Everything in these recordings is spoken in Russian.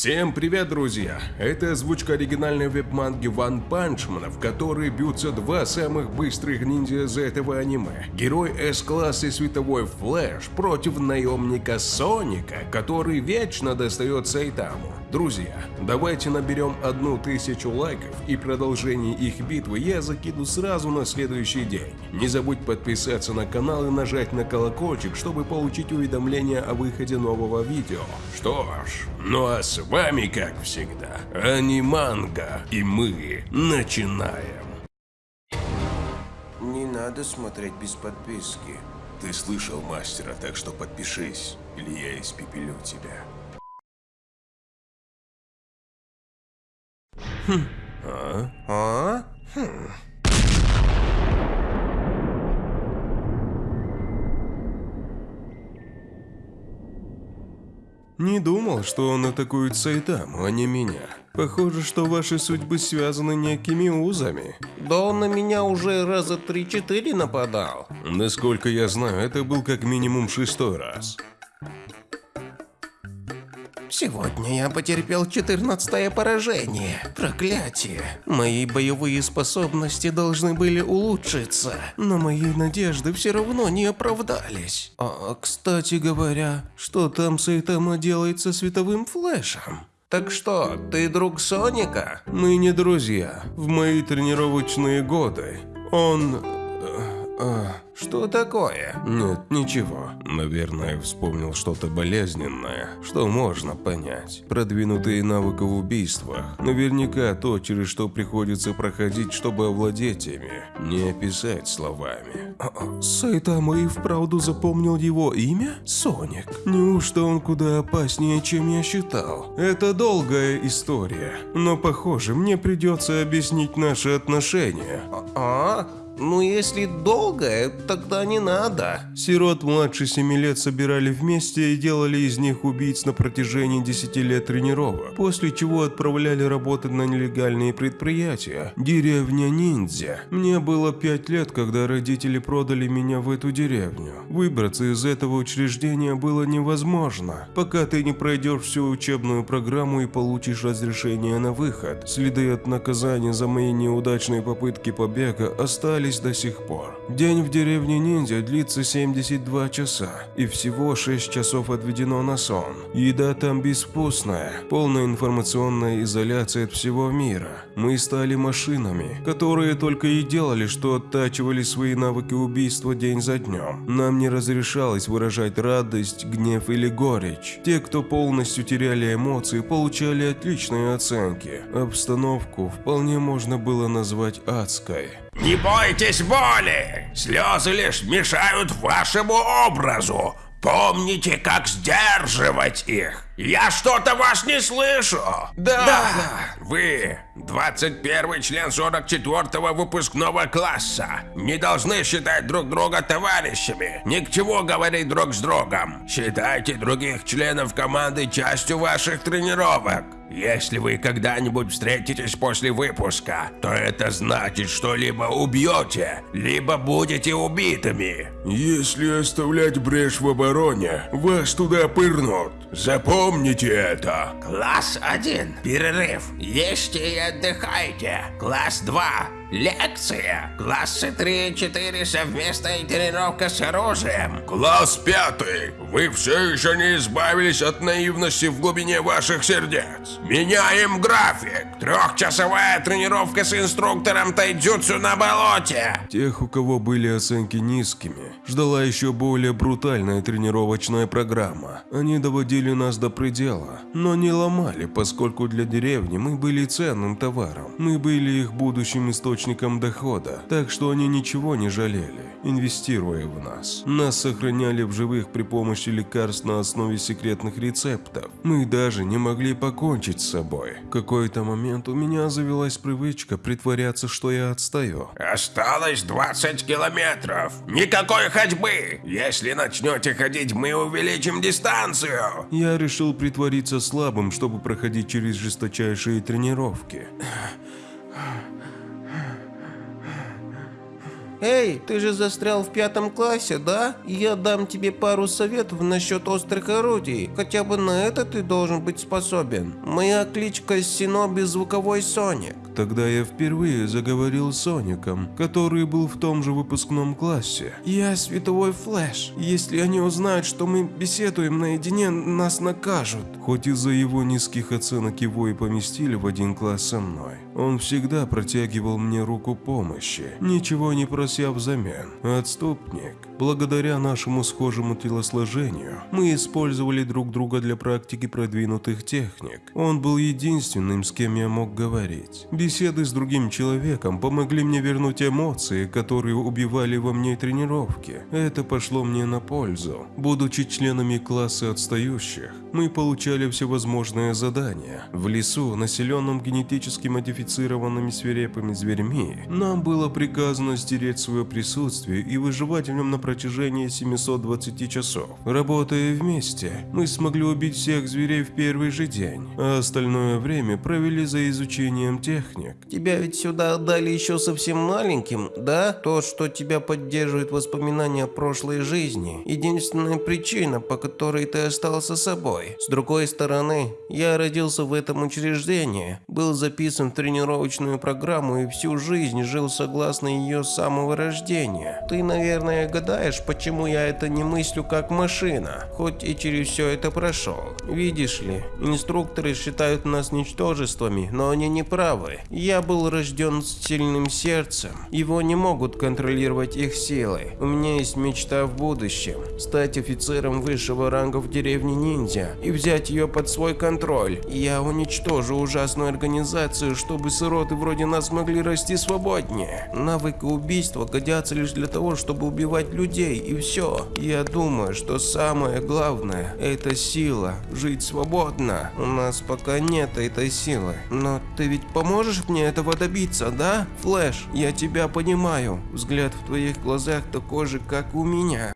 Всем привет, друзья! Это озвучка оригинальной веб-манги Ван Панчмана, в которой бьются два самых быстрых ниндзя из этого аниме. Герой С-класса Световой Флэш против наемника Соника, который вечно достает Сайтаму. Друзья, давайте наберем одну тысячу лайков и продолжение их битвы я закину сразу на следующий день. Не забудь подписаться на канал и нажать на колокольчик, чтобы получить уведомления о выходе нового видео. Что ж, ну а с вами, как всегда, Аниманга, и мы начинаем. Не надо смотреть без подписки. Ты слышал мастера, так что подпишись, или я испепелю тебя. А? А? Не думал, что он атакует Сайтаму, а не меня. Похоже, что ваши судьбы связаны некими узами. Да он на меня уже раза три-четыре нападал. Насколько я знаю, это был как минимум шестой раз. Сегодня я потерпел 14 поражение. Проклятие. Мои боевые способности должны были улучшиться, но мои надежды все равно не оправдались. А, кстати говоря, что там Сайтама делает со световым флешем? Так что, ты друг Соника? Мы не друзья. В мои тренировочные годы он... э, Что такое? Нет, ничего. Наверное, вспомнил что-то болезненное, что можно понять. Продвинутые навыки в убийствах. Наверняка то, через что приходится проходить, чтобы овладеть ими. Не описать словами. А, а, Сайтама и вправду запомнил его имя? Соник. Неужто он куда опаснее, чем я считал? Это долгая история. Но, похоже, мне придется объяснить наши отношения. А? Ну если долгое, тогда не надо. Сирот младше 7 лет собирали вместе и делали из них убийц на протяжении 10 лет тренировок, после чего отправляли работать на нелегальные предприятия. Деревня ниндзя. Мне было 5 лет, когда родители продали меня в эту деревню. Выбраться из этого учреждения было невозможно, пока ты не пройдешь всю учебную программу и получишь разрешение на выход. Следы от наказания за мои неудачные попытки побега остались до сих пор. День в деревне ниндзя длится 72 часа, и всего 6 часов отведено на сон. Еда там безвкусная, полная информационная изоляция от всего мира. Мы стали машинами, которые только и делали, что оттачивали свои навыки убийства день за днем. Нам не разрешалось выражать радость, гнев или горечь. Те, кто полностью теряли эмоции, получали отличные оценки. Обстановку вполне можно было назвать адской. Не бойтесь боли! Слезы лишь мешают вашему образу. Помните, как сдерживать их. Я что-то вас не слышу. Да. Вы, 21 член 44 выпускного класса, не должны считать друг друга товарищами. Ни к чему говорить друг с другом. Считайте других членов команды частью ваших тренировок. Если вы когда-нибудь встретитесь после выпуска, то это значит, что либо убьете, либо будете убитыми. Если оставлять брешь в обороне, вас туда пырнут. Запомните это. Класс 1. Перерыв. Ешьте и отдыхайте. Класс 2. Лекция. Классы 3 и 4. Совместная тренировка с оружием. Класс пятый. Вы все еще не избавились от наивности в глубине ваших сердец. Меняем график. Трехчасовая тренировка с инструктором тайджутсу на болоте. Тех, у кого были оценки низкими, ждала еще более брутальная тренировочная программа. Они доводили нас до предела, но не ломали, поскольку для деревни мы были ценным товаром. Мы были их будущим источником дохода, так что они ничего не жалели, инвестируя в нас. Нас сохраняли в живых при помощи лекарств на основе секретных рецептов. Мы даже не могли покончить с собой. В какой-то момент у меня завелась привычка притворяться, что я отстаю. Осталось 20 километров. Никакой ходьбы. Если начнете ходить, мы увеличим дистанцию. Я решил притвориться слабым, чтобы проходить через жесточайшие тренировки. Эй, ты же застрял в пятом классе, да? Я дам тебе пару советов насчет острых орудий. Хотя бы на это ты должен быть способен. Моя кличка Синоби Звуковой Соник. Тогда я впервые заговорил с Соником, который был в том же выпускном классе. Я световой флэш. Если они узнают, что мы беседуем наедине, нас накажут. Хоть из-за его низких оценок его и поместили в один класс со мной. Он всегда протягивал мне руку помощи, ничего не прося взамен. Отступник. Благодаря нашему схожему телосложению, мы использовали друг друга для практики продвинутых техник. Он был единственным, с кем я мог говорить. Беседы с другим человеком помогли мне вернуть эмоции, которые убивали во мне тренировки. Это пошло мне на пользу. Будучи членами класса отстающих, мы получали всевозможные задания. В лесу, населенном генетически модифицированными свирепыми зверьми, нам было приказано стереть свое присутствие и выживать в нем на протяжении 720 часов. Работая вместе, мы смогли убить всех зверей в первый же день, а остальное время провели за изучением техник. Тебя ведь сюда отдали еще совсем маленьким, да? То, что тебя поддерживает воспоминания о прошлой жизни. Единственная причина, по которой ты остался собой. С другой стороны, я родился в этом учреждении, был записан в тренировочную программу и всю жизнь жил согласно ее самого рождения. Ты, наверное, гадаешь, почему я это не мыслю как машина, хоть и через все это прошел. Видишь ли, инструкторы считают нас ничтожествами, но они не правы. Я был рожден с сильным сердцем. Его не могут контролировать их силы. У меня есть мечта в будущем. Стать офицером высшего ранга в деревне ниндзя и взять ее под свой контроль. Я уничтожу ужасную организацию, чтобы сироты вроде нас могли расти свободнее. Навыки убийства годятся лишь для того, чтобы убивать людей и все. Я думаю, что самое главное – это сила. Жить свободно. У нас пока нет этой силы. Но ты ведь поможешь мне этого добиться, да? Флэш, я тебя понимаю. Взгляд в твоих глазах такой же, как у меня.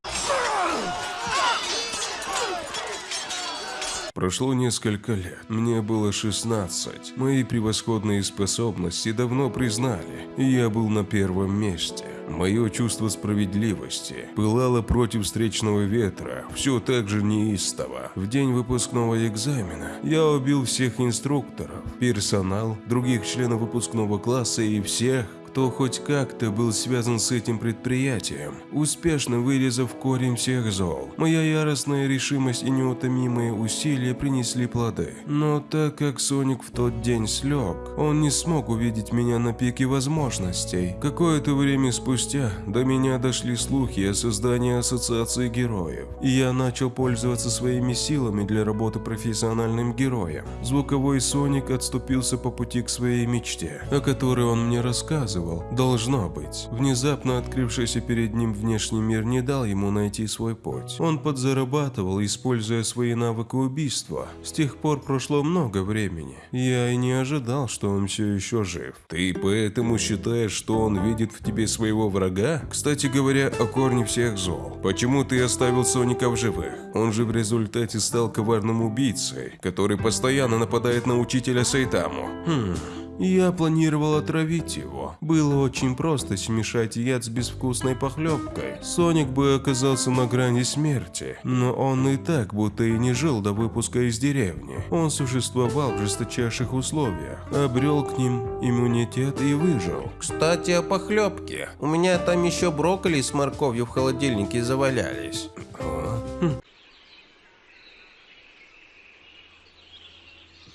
Прошло несколько лет. Мне было 16. Мои превосходные способности давно признали, и я был на первом месте. Мое чувство справедливости пылало против встречного ветра, все так же неистово. В день выпускного экзамена я убил всех инструкторов, персонал, других членов выпускного класса и всех, кто хоть как-то был связан с этим предприятием, успешно вырезав корень всех зол. Моя яростная решимость и неутомимые усилия принесли плоды. Но так как Соник в тот день слег, он не смог увидеть меня на пике возможностей. Какое-то время спустя до меня дошли слухи о создании ассоциации героев, и я начал пользоваться своими силами для работы профессиональным героем. Звуковой Соник отступился по пути к своей мечте, о которой он мне рассказывал чувствовал, должно быть. Внезапно открывшийся перед ним внешний мир не дал ему найти свой путь. Он подзарабатывал, используя свои навыки убийства. С тех пор прошло много времени. Я и не ожидал, что он все еще жив. Ты поэтому считаешь, что он видит в тебе своего врага? Кстати говоря, о корне всех зол. Почему ты оставил Соника в живых? Он же в результате стал коварным убийцей, который постоянно нападает на учителя Сайтаму. Хм... Я планировал отравить его. Было очень просто смешать яд с безвкусной похлебкой. Соник бы оказался на грани смерти, но он и так будто и не жил до выпуска из деревни. Он существовал в жесточайших условиях, обрел к ним иммунитет и выжил. Кстати, о похлебке. У меня там еще брокколи с морковью в холодильнике завалялись.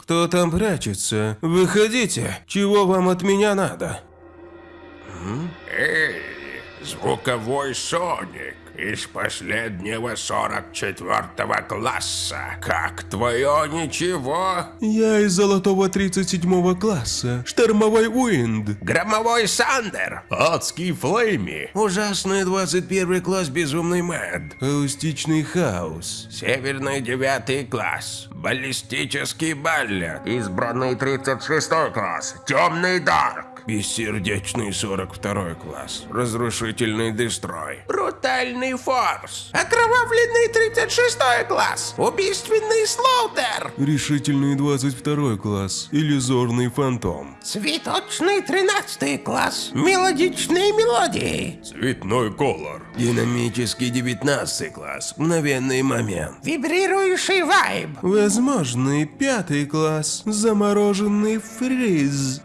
Кто там прячется? Выходите! Чего вам от меня надо? Эй, звуковой Соник из последнего 44 класса. Как твое ничего? Я из золотого 37 класса. Штормовой Уинд. Громовой Сандер. Адский Флейми. Ужасный 21 класс Безумный Мэд. Аустичный Хаос. Северный 9 класс. Баллистический Баллет. Избранный 36 класс. Темный Дарк. Бессердечный 42 класс. Разрушительный дестрой. Брутальный форс. Окровавленный 36 класс. Убийственный слоутер. Решительный 22 класс. Иллюзорный фантом. Цветочный 13 класс. Мелодичные мелодии. Цветной колор. Динамический 19 класс. Мгновенный момент. Вибрирующий вайб. Возможный пятый класс. Замороженный фриз.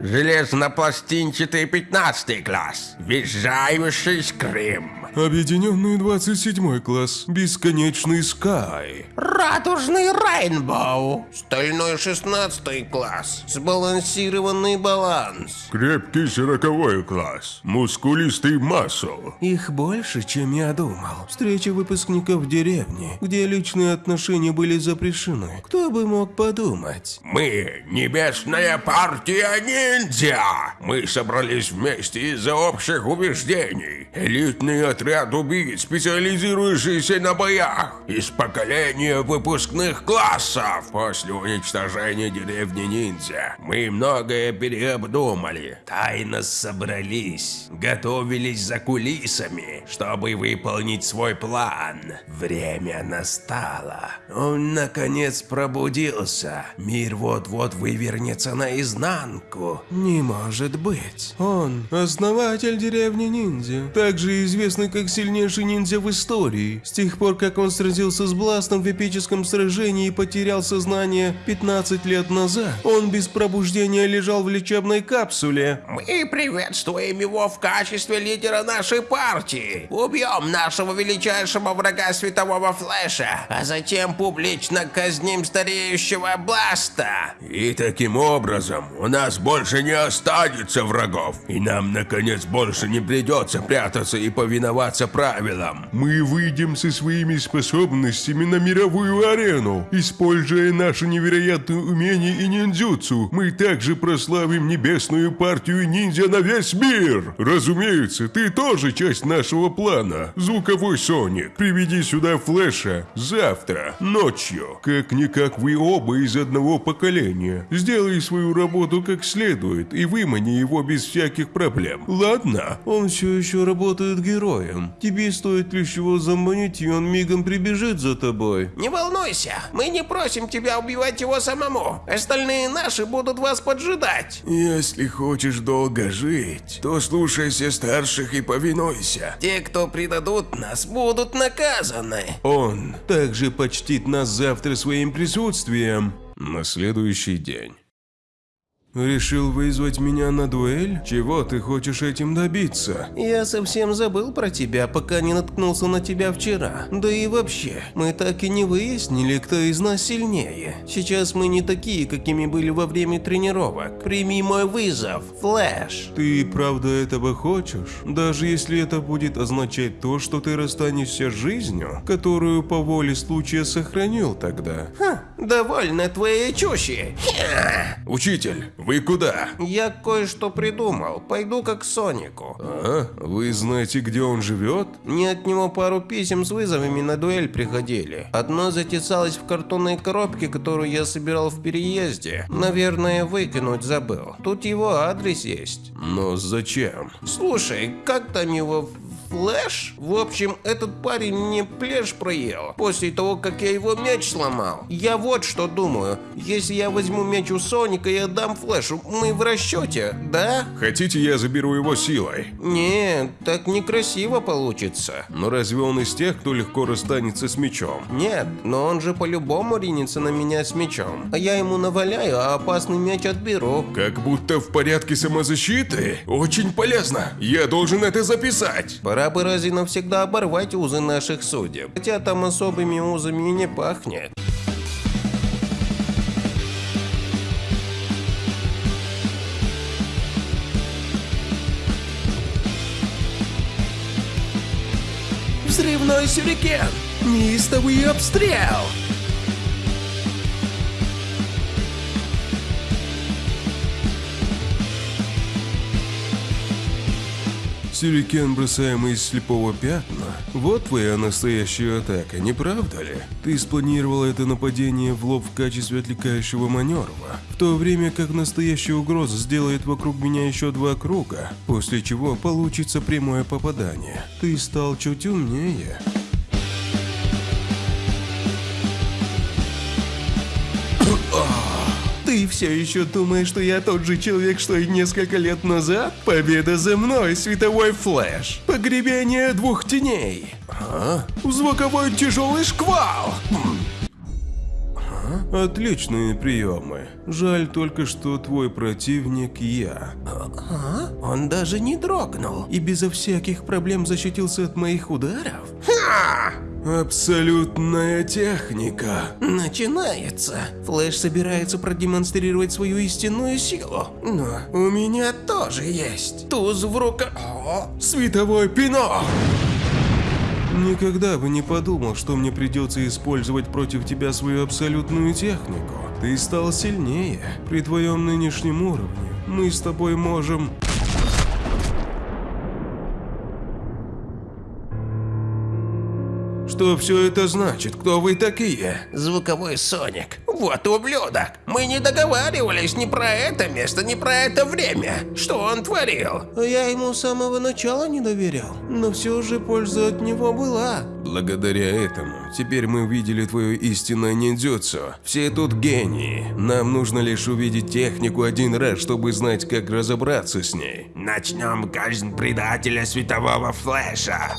Железнопластинчатый 15 класс. Визжающий скрим. Объединенный 27 класс. Бесконечный скай. Радужный рейнбоу. Стальной 16 класс. Сбалансированный баланс. Крепкий 40 класс. Мускулистый масл. Их больше, чем я думал. Встреча выпускников деревни, где личные отношения были запрещены. Кто бы мог подумать? Мы – небесная партия ниндзя. Мы собрались вместе из-за общих убеждений. Элитный отряд убийц, специализирующийся на боях. Из поколения выпускных классов. После уничтожения деревни ниндзя мы многое переобдумали. Тайно собрались, готовились за кулисами, чтобы выполнить свой план. Время настало. Он наконец пробудился. Мир вот-вот вывернется наизнанку. Не может быть. Он основатель деревни ниндзя, также известный как сильнейший ниндзя в истории. С тех пор, как он сразился с Бластом в эпическом сражении и потерял сознание 15 лет назад, он без пробуждения лежал в лечебной капсуле. Мы приветствуем его в качестве лидера нашей партии. Убьем нашего величайшего врага светового флеша, а затем публично казним стареющего Бласта. И таким образом у нас больше не останется врагов. И нам, наконец, больше не придется прятаться и повиноваться правилам. Мы выйдем со своими способностями на мировую арену. Используя наши невероятные умения и ниндзюцу, мы также прославим небесную партию ниндзя на весь мир. Разумеется, ты тоже часть нашего плана. Звуковой Соник, приведи сюда Флэша завтра, ночью. Как-никак вы оба из одного поколения. Сделай свою работу как следует и вымани его без всяких проблем. Ладно? Он все еще работает героем. Тебе стоит лишь его заманить, и он мигом прибежит за тобой. Не волнуйся, мы не просим тебя убивать его самому. Остальные наши будут вас поджидать. Если хочешь долго жить, то слушайся старших и повинуйся. Те, кто предадут нас, будут наказаны. Он также почтит нас завтра своим присутствием. На следующий день. Решил вызвать меня на дуэль? Чего ты хочешь этим добиться? Я совсем забыл про тебя, пока не наткнулся на тебя вчера. Да и вообще, мы так и не выяснили, кто из нас сильнее. Сейчас мы не такие, какими были во время тренировок. Прими мой вызов, Флэш. Ты правда этого хочешь? Даже если это будет означать то, что ты расстанешься с жизнью, которую по воле случая сохранил тогда. Ха, довольно твоей чуши. Учитель, вы куда? Я кое-что придумал. Пойду как Сонику. А, вы знаете, где он живет? Мне от него пару писем с вызовами на дуэль приходили. Одно затесалось в картонной коробке, которую я собирал в переезде. Наверное, выкинуть забыл. Тут его адрес есть. Но зачем? Слушай, как там его Флэш? В общем, этот парень мне плешь проел после того, как я его мяч сломал. Я вот что думаю. Если я возьму мяч у Соника и отдам Флэшу, мы в расчете, да? Хотите, я заберу его силой? Не, так некрасиво получится. Но разве он из тех, кто легко расстанется с мечом? Нет, но он же по-любому ринется на меня с мечом. А я ему наваляю, а опасный мяч отберу. Как будто в порядке самозащиты? Очень полезно. Я должен это записать. Пора бы раз навсегда оборвать узы наших судеб. Хотя там особыми узами и не пахнет. Взрывной сюрикен! Неистовый обстрел! Сюрикен, бросаемый из слепого пятна. Вот твоя настоящая атака, не правда ли? Ты спланировал это нападение в лоб в качестве отвлекающего маневра, в то время как настоящая угроза сделает вокруг меня еще два круга, после чего получится прямое попадание. Ты стал чуть умнее. Ты все еще думаешь, что я тот же человек, что и несколько лет назад? Победа за мной, световой флэш. Погребение двух теней. А? Звуковой тяжелый шквал. Отличные приемы. Жаль только, что твой противник я. А? Он даже не дрогнул и безо всяких проблем защитился от моих ударов? Абсолютная техника. Начинается. Флэш собирается продемонстрировать свою истинную силу. Но у меня тоже есть. Туз в руках. Световой пинок! Никогда бы не подумал, что мне придется использовать против тебя свою абсолютную технику. Ты стал сильнее. При твоем нынешнем уровне мы с тобой можем... Что все это значит? Кто вы такие? Звуковой Соник. Вот ублюдок. Мы не договаривались ни про это место, ни про это время. Что он творил? Я ему с самого начала не доверял. Но все же польза от него была. Благодаря этому, теперь мы увидели твое истинное ниндзюцу. Все тут гении. Нам нужно лишь увидеть технику один раз, чтобы знать, как разобраться с ней. Начнем казнь предателя светового флеша.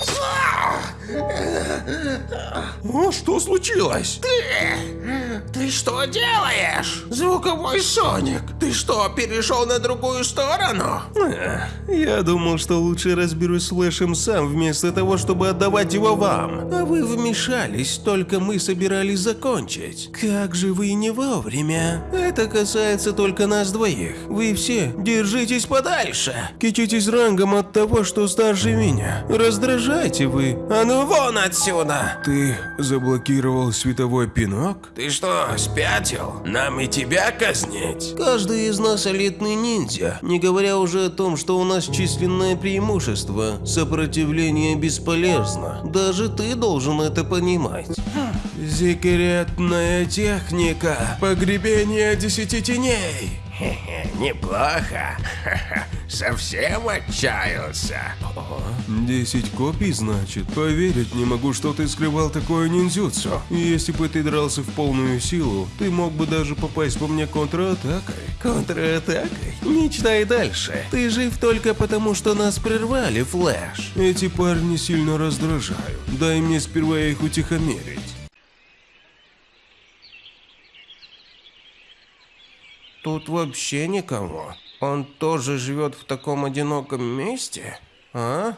О, что случилось? Ты! Ты что делаешь? Звуковой Соник, ты что, перешел на другую сторону? Эх, Я думал, что лучше разберусь с Флэшем сам, вместо того, чтобы отдавать его вам. А вы вмешались, только мы собирались закончить. Как же вы не вовремя. Это касается только нас двоих. Вы все держитесь подальше. Кичитесь рангом от того, что старше меня. Раздражайте вы. А ну вон отсюда! Ты заблокировал световой пинок? Ты что, спятил? Нам и тебя казнить? Каждый из нас элитный ниндзя, не говоря уже о том, что у нас численное преимущество. Сопротивление бесполезно. Даже ты должен это понимать. Секретная техника. Погребение десяти теней. Неплохо. Совсем отчаялся. Десять копий, значит? Поверить не могу, что ты скрывал такое ниндзюцу. Если бы ты дрался в полную силу, ты мог бы даже попасть по мне контратакой. Контратакой? Мечтай дальше. Ты жив только потому, что нас прервали, Флэш. Эти парни сильно раздражают. Дай мне сперва их утихомирить. Тут вообще никого. Он тоже живет в таком одиноком месте? А?